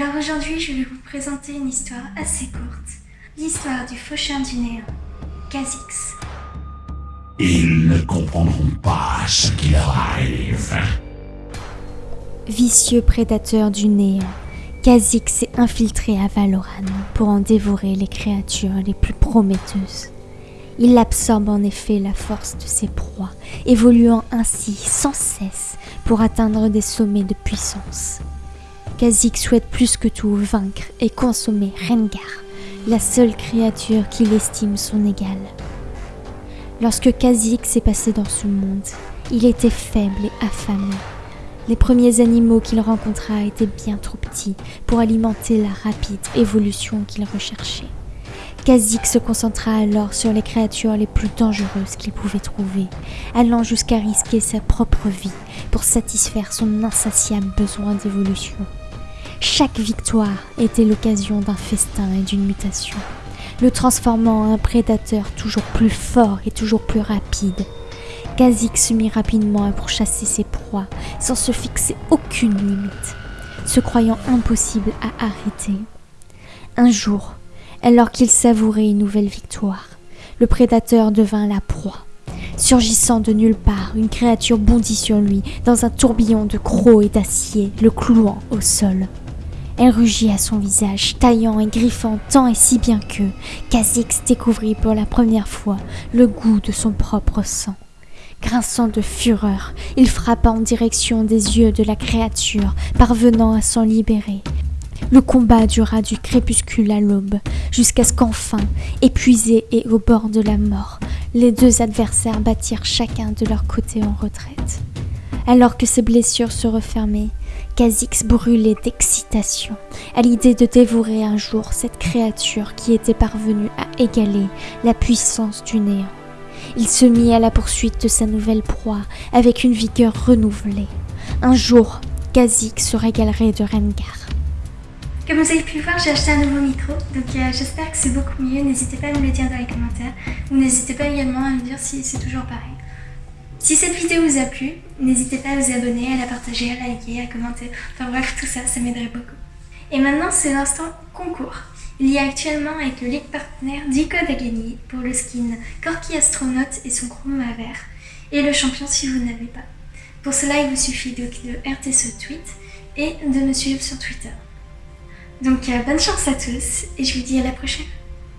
Alors aujourd'hui, je vais vous présenter une histoire assez courte. L'histoire du faucheur du néant, Kha'Zix. Ils ne comprendront pas ce qui leur arrive. Vicieux prédateur du néant, Kha'Zix s'est infiltré à Valoran pour en dévorer les créatures les plus prometteuses. Il absorbe en effet la force de ses proies, évoluant ainsi sans cesse pour atteindre des sommets de puissance. Kha'Zix souhaite plus que tout vaincre et consommer Rengar, la seule créature qu'il estime son égale. Lorsque Kha'Zix est passé dans ce monde, il était faible et affamé. Les premiers animaux qu'il rencontra étaient bien trop petits pour alimenter la rapide évolution qu'il recherchait. Kha'Zix se concentra alors sur les créatures les plus dangereuses qu'il pouvait trouver, allant jusqu'à risquer sa propre vie pour satisfaire son insatiable besoin d'évolution. Chaque victoire était l'occasion d'un festin et d'une mutation, le transformant en un prédateur toujours plus fort et toujours plus rapide. Kha'Zix se mit rapidement à pourchasser ses proies sans se fixer aucune limite, se croyant impossible à arrêter. Un jour, alors qu'il savourait une nouvelle victoire, le prédateur devint la proie. Surgissant de nulle part, une créature bondit sur lui dans un tourbillon de crocs et d'acier, le clouant au sol. Elle rugit à son visage, taillant et griffant tant et si bien que Kha'Zix découvrit pour la première fois le goût de son propre sang. Grinçant de fureur, il frappa en direction des yeux de la créature, parvenant à s'en libérer. Le combat dura du crépuscule à l'aube, jusqu'à ce qu'enfin, épuisés et au bord de la mort, les deux adversaires battirent chacun de leur côté en retraite. Alors que ses blessures se refermaient, Kha'Zix brûlait d'excitation à l'idée de dévorer un jour cette créature qui était parvenue à égaler la puissance du néant. Il se mit à la poursuite de sa nouvelle proie avec une vigueur renouvelée. Un jour, Kha'Zix se régalerait de Rengar. Comme vous avez pu le voir, j'ai acheté un nouveau micro, donc euh, j'espère que c'est beaucoup mieux. N'hésitez pas à me le dire dans les commentaires, ou n'hésitez pas également à me dire si c'est toujours pareil. Si cette vidéo vous a plu, n'hésitez pas à vous abonner, à la partager, à liker, à commenter. Enfin bref, tout ça, ça m'aiderait beaucoup. Et maintenant, c'est l'instant concours. Il y a actuellement avec le Ligue partenaire 10 codes à pour le skin Corky Astronaute et son chroma vert, et le champion si vous n'avez pas. Pour cela, il vous suffit de, de RT ce tweet et de me suivre sur Twitter. Donc euh, bonne chance à tous et je vous dis à la prochaine.